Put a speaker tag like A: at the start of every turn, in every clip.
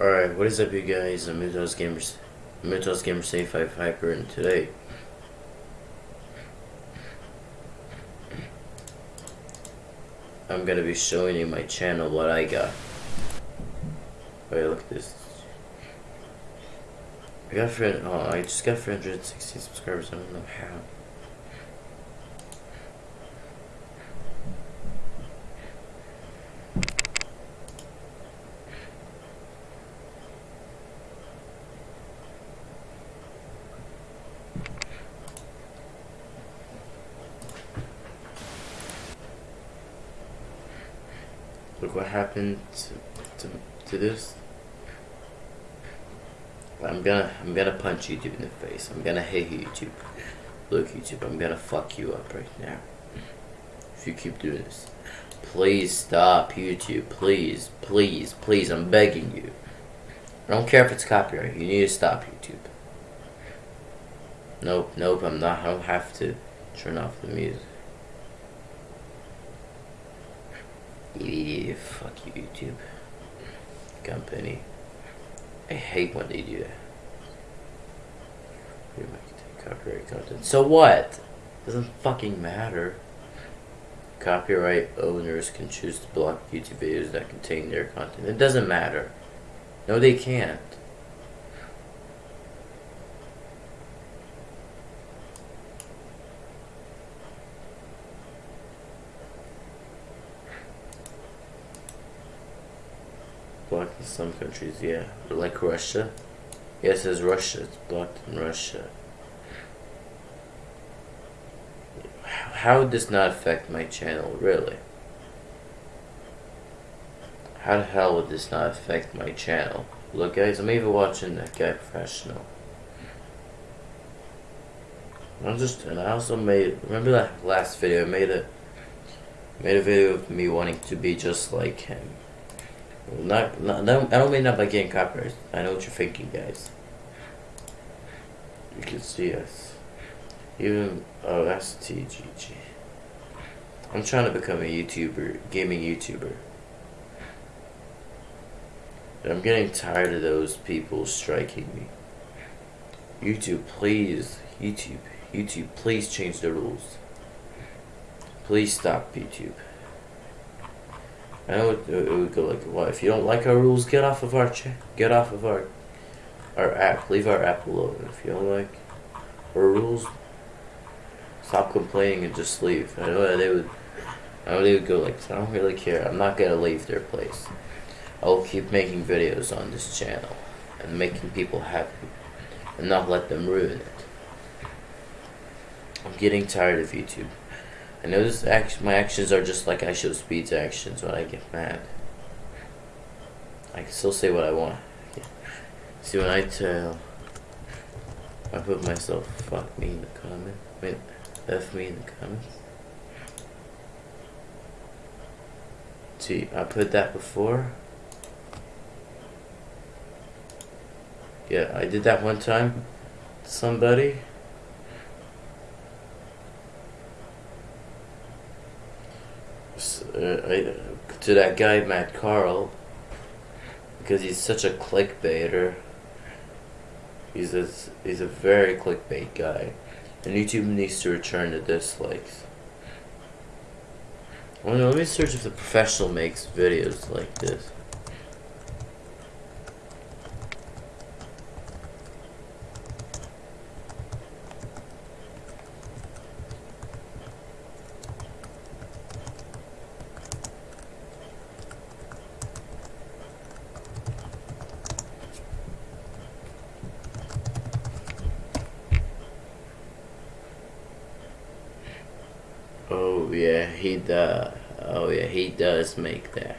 A: Alright, what is up you guys? I'm Mythos Gamers Mythos Gamer Safe 5 Hyper and today I'm gonna be showing you my channel what I got. Oh, Wait, look at this. I got friend oh I just got 360 subscribers, I don't know how. Look what happened to, to, to this. I'm gonna I'm gonna punch YouTube in the face. I'm gonna hate YouTube. Look YouTube, I'm gonna fuck you up right now. If you keep doing this. Please stop YouTube. Please, please, please, I'm begging you. I don't care if it's copyright. You need to stop YouTube. Nope, nope, I'm not I don't have to turn off the music. Fuck you, YouTube. Company. I hate when they do that. Copyright content. So what? Doesn't fucking matter. Copyright owners can choose to block YouTube videos that contain their content. It doesn't matter. No, they can't. blocked in some countries, yeah. Like Russia. Yeah, it says Russia. It's blocked in Russia. How would this not affect my channel, really? How the hell would this not affect my channel? Look guys, I'm even watching that guy professional. I'm just, and I also made, remember that last video, I made a, made a video of me wanting to be just like him. Not, not, I don't mean not by getting copyright. I know what you're thinking, guys. You can see us. Even, oh, that's TGG. I'm trying to become a YouTuber, gaming YouTuber. I'm getting tired of those people striking me. YouTube, please, YouTube, YouTube, please change the rules. Please stop YouTube. I know it, it would go like, well, if you don't like our rules, get off of our check, get off of our our app, leave our app alone. If you don't like our rules, stop complaining and just leave. I know they would, I know they would go like, I don't really care. I'm not gonna leave their place. I'll keep making videos on this channel and making people happy and not let them ruin it. I'm getting tired of YouTube. I know this act my actions are just like IShowSpeed's actions when I get mad. I can still say what I want. See when I tell I put myself fuck me in the comment. Wait, F me in the comments. See, I put that before. Yeah, I did that one time. Somebody. To that guy Matt Carl because he's such a clickbaiter. He's a he's a very clickbait guy, and YouTube needs to return the dislikes. Oh, well, let me search if the professional makes videos like this. Oh yeah, he does. Oh yeah, he does make that.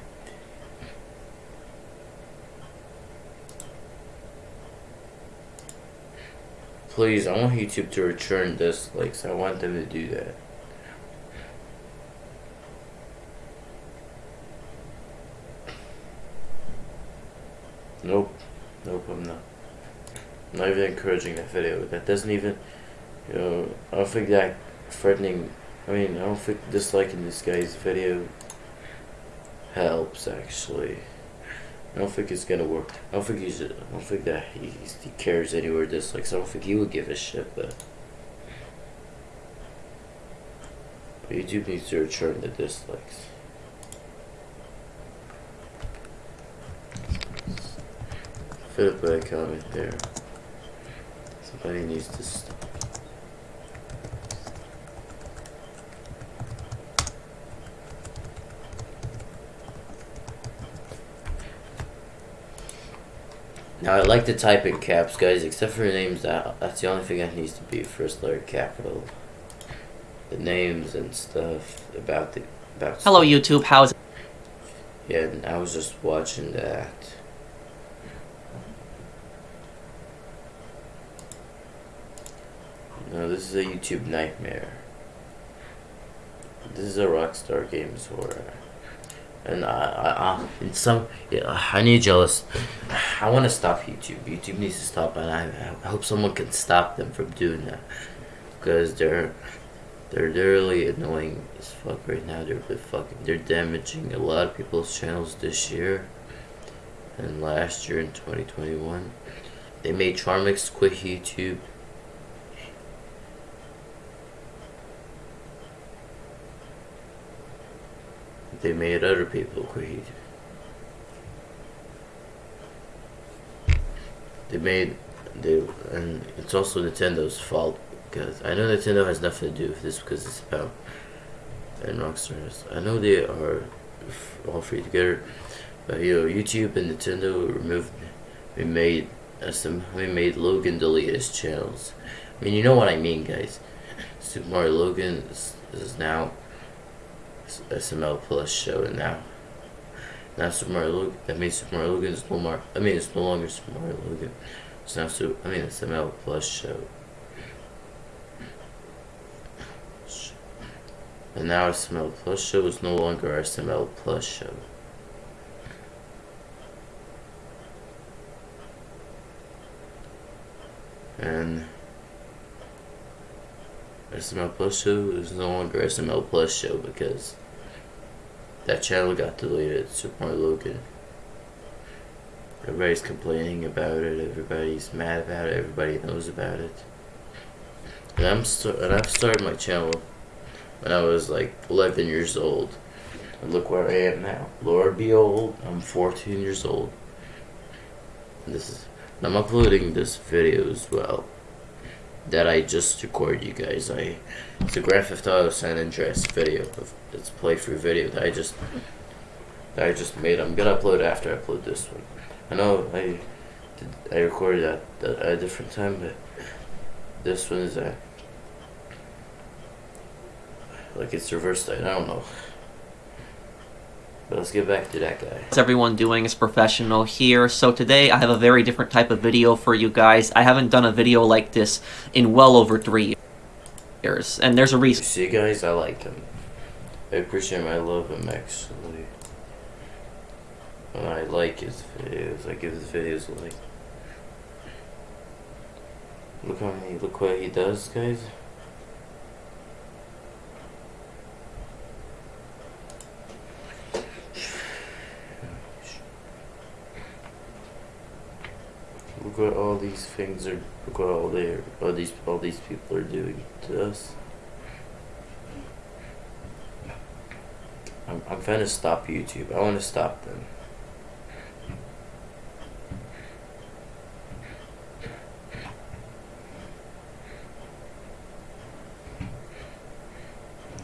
A: Please, I want YouTube to return this likes. I want them to do that. Nope. Nope, I'm not. I'm not even encouraging that video. That doesn't even, you know, I don't think that threatening I mean, I don't think disliking this guy's video helps, actually. I don't think it's gonna work. I don't think he's. I don't think that he, he cares anywhere dislikes. I don't think he would give a shit, but. but YouTube needs to return the dislikes. Fit up a comment there. Somebody needs to stop. Now I like to type in caps, guys, except for names. That that's the only thing that needs to be first letter capital. The names and stuff about the about.
B: Hello,
A: stuff.
B: YouTube. How's
A: Yeah, and I was just watching that. No, this is a YouTube nightmare. This is a Rockstar Games horror. And I, I, I in some, yeah, I need jealous. I want to stop YouTube. YouTube needs to stop, and I, I hope someone can stop them from doing that, because they're, they're really annoying as fuck right now. They're really fucking, they're damaging a lot of people's channels this year, and last year in 2021. They made Charmix quit YouTube. They made other people quit They made they and it's also Nintendo's fault because I know Nintendo has nothing to do with this because it's about and Rockstars. I know they are all free together, but you know YouTube and Nintendo removed we made uh, some we made Logan delete his channels. I mean you know what I mean, guys. Super Mario Logan is, is now SML Plus show and now. Now Super Mario Logan. That means Super Mario Logan is no more. I mean it's no longer Super Mario Logan. It's now Super. I mean SML Plus show. And now SML Plus show is no longer SML Plus show. And SML Plus show is no longer SML Plus show because that channel got deleted. Super Logan. Everybody's complaining about it. Everybody's mad about it. Everybody knows about it. And I'm and I've started my channel when I was like 11 years old. And look where I am now. Lord be old. I'm 14 years old. And this is. and I'm uploading this video as well. That I just recorded, you guys. I it's a Grand Theft Auto San Andreas video. Of, it's playthrough video that I just that I just made. I'm gonna upload after I upload this one. I know I I recorded that, that at a different time, but this one is like it's reversed. I don't know. But let's get back to that guy.
B: How's everyone doing? It's professional here. So today I have a very different type of video for you guys. I haven't done a video like this in well over three years, and there's a reason.
A: see, guys, I like him. I appreciate him. I love him actually. And I like his videos. I give his videos a like. Look how many. Look what he does, guys. What all these things are. Look what all they all these all these people are doing to us. I'm I'm trying to stop YouTube. I want to stop them.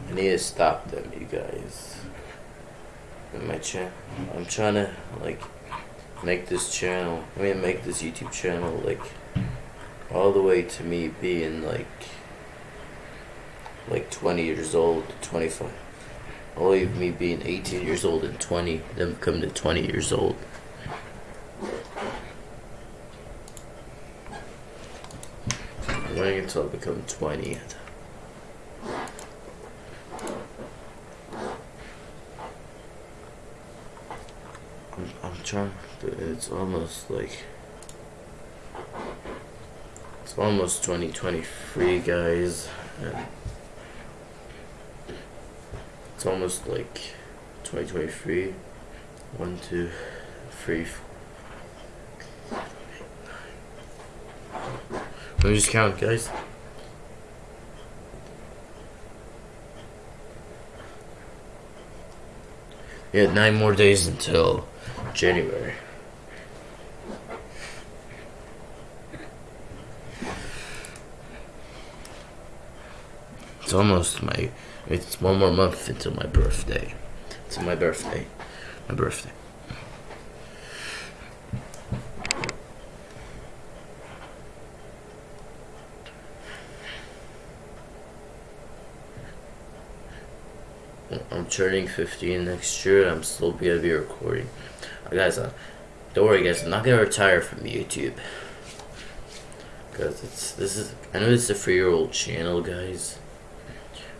A: I need to stop them, you guys. In my channel, I'm trying to like make this channel. I mean, make this YouTube channel like all the way to me being like like 20 years old, 25. All of me being 18 years old and 20, then come to 20 years old. Waiting until I become 20. I'm, I'm It's almost like. It's almost 2023, guys. And it's almost like 2023. One, two, three. Let me just count, guys. Yeah, nine more days until January. It's almost my. It's one more month until my birthday. It's my birthday. My birthday. I'm turning 15 next year. I'm still gonna be recording. Guys, uh, don't worry, guys. I'm not gonna retire from YouTube. Cause it's this is. I know it's a three-year-old channel, guys.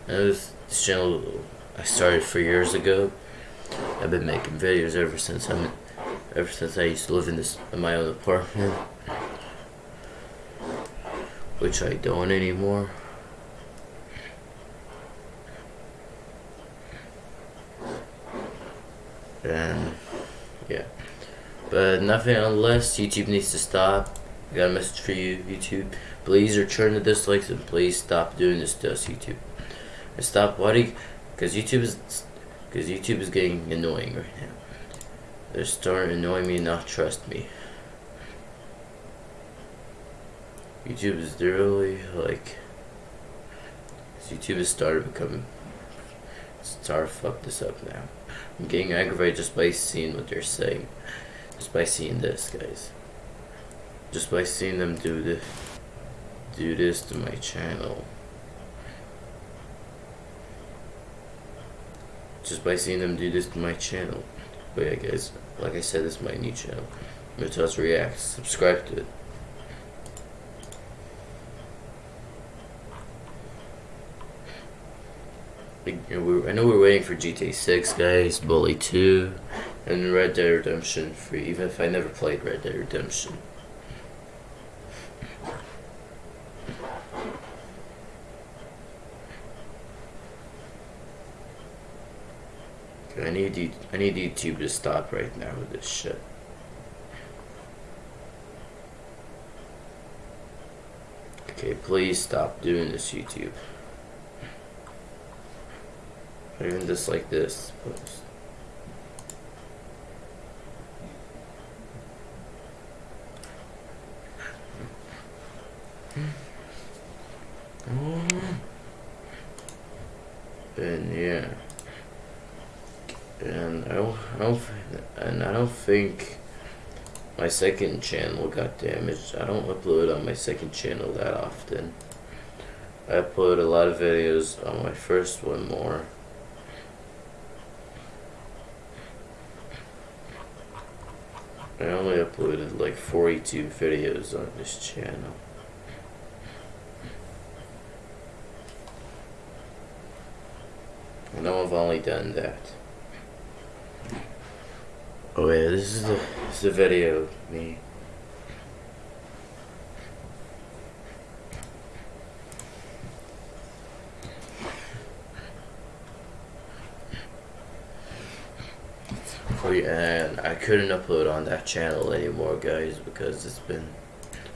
A: I know this, this channel I started three years ago. I've been making videos ever since I'm ever since I used to live in this in my own apartment, which I don't anymore. And but nothing unless YouTube needs to stop. I got a message for you, YouTube. Please return the dislikes and please stop doing this to us, YouTube. And stop what because YouTube is because YouTube is getting annoying right now. They're starting to annoy me, not trust me. YouTube is really like YouTube has started becoming started fuck this up now. I'm getting aggravated just by seeing what they're saying. Just by seeing this, guys. Just by seeing them do this do this to my channel. Just by seeing them do this to my channel. But yeah guys, like I said, this is my new channel. Mutas Reacts. Subscribe to it. I know we're waiting for GTA 6, guys, Bully 2, and Red Dead Redemption 3, even if I never played Red Dead Redemption. I need I need YouTube to stop right now with this shit. Okay, please stop doing this, YouTube. Or even just like this post. And and I don't, I don't, and I don't think my second channel got damaged. I don't upload on my second channel that often. I upload a lot of videos on my first one more. I only uploaded like 42 videos on this channel. Know I've only done that. Oh yeah, this is the, this is the video of me. Oh yeah, and I couldn't upload on that channel anymore, guys, because it's been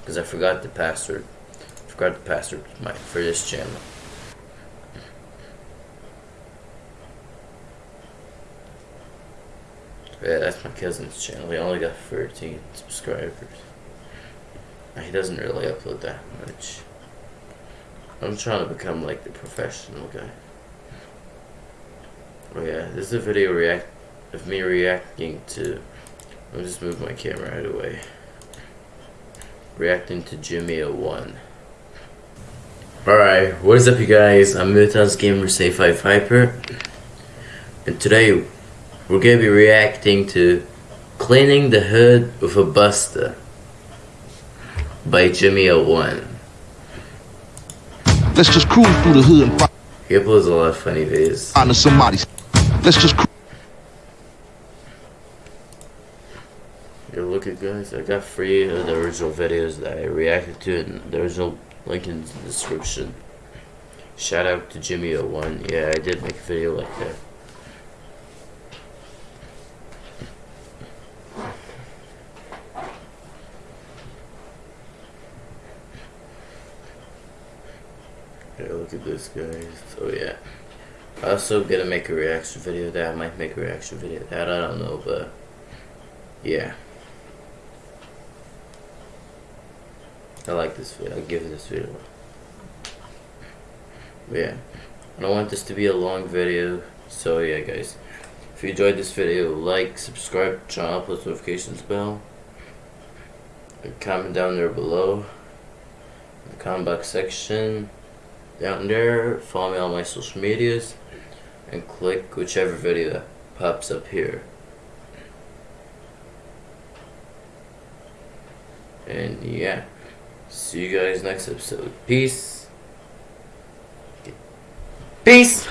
A: because I forgot the password. I forgot the password my for this channel. Yeah, that's my cousin's channel. He only got 13 subscribers. He doesn't really upload that much. I'm trying to become like the professional guy. Oh yeah, this is a video react of me reacting to. I'll just move my camera right away. Reacting to Jimmy 01. Alright, what is up you guys? I'm Mutas Gamer Safe 5 Hyper. And today we're gonna be reacting to Cleaning the Hood with a Buster by Jimmy 01.
C: Let's just cruise through the hood and
A: He uploads a lot of funny videos.
C: somebody's. Let's just
A: Yo, look at guys, I got three of the original videos that I reacted to and the original link in the description. Shout out to Jimmy01. Yeah, I did make a video like that. Guys. So oh yeah. I also gonna make a reaction video that. I might make a reaction video that. I don't know, but yeah. I like this video. I'll give this video. But yeah. I don't want this to be a long video. So yeah, guys. If you enjoyed this video, like, subscribe, channel, post notifications bell. And comment down there below. In the comment box section. Down there. Follow me on my social medias. And click whichever video pops up here. And yeah. See you guys next episode. Peace. Peace!